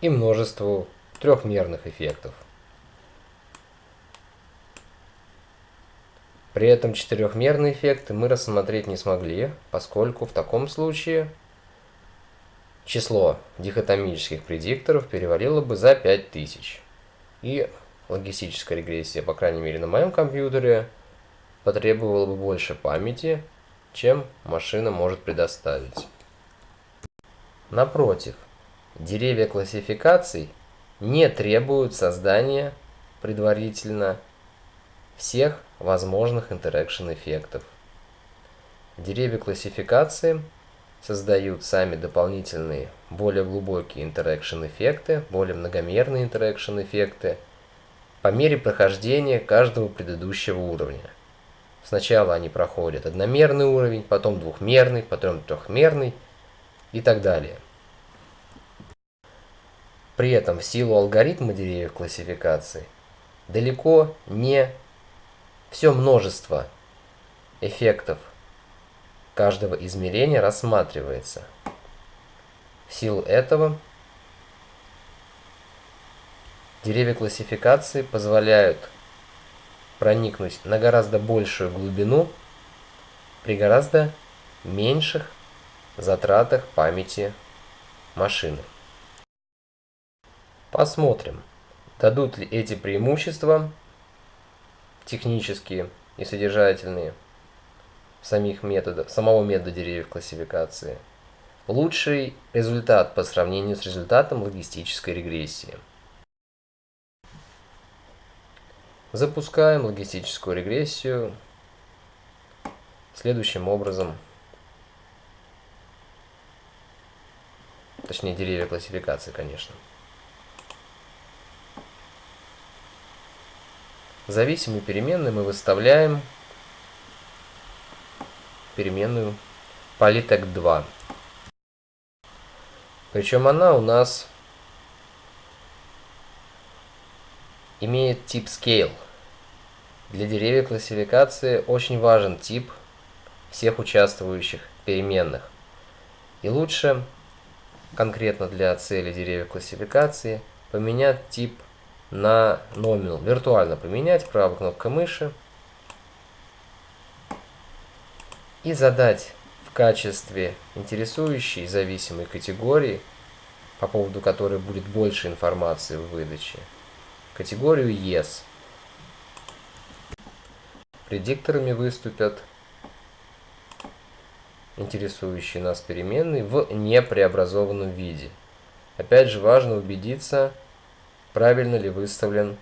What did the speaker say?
и множеству трехмерных эффектов. При этом четырехмерные эффекты мы рассмотреть не смогли, поскольку в таком случае число дихотомических предикторов перевалило бы за 5000. И логистическая регрессия, по крайней мере на моем компьютере, потребовала бы больше памяти, чем машина может предоставить. Напротив, деревья классификаций не требуют создания предварительно всех возможных interaction эффектов. Деревья классификации создают сами дополнительные, более глубокие interaction эффекты, более многомерные interaction эффекты по мере прохождения каждого предыдущего уровня. Сначала они проходят одномерный уровень, потом двухмерный, потом трехмерный и так далее. При этом в силу алгоритма деревьев классификации далеко не все множество эффектов каждого измерения рассматривается. В силу этого деревья классификации позволяют проникнуть на гораздо большую глубину при гораздо меньших затратах памяти машины. Посмотрим, дадут ли эти преимущества технические и содержательные самих методов, самого метода деревьев классификации, лучший результат по сравнению с результатом логистической регрессии. Запускаем логистическую регрессию следующим образом. Точнее, деревья классификации, конечно. Зависимую переменную мы выставляем переменную polytech2. Причем она у нас имеет тип scale. Для деревьев классификации очень важен тип всех участвующих переменных. И лучше, конкретно для цели деревьев классификации, поменять тип на номинал. Виртуально поменять правой кнопкой мыши. И задать в качестве интересующей зависимой категории, по поводу которой будет больше информации в выдаче, категорию Yes. Предикторами выступят интересующие нас переменные в непреобразованном виде. Опять же важно убедиться, правильно ли выставлен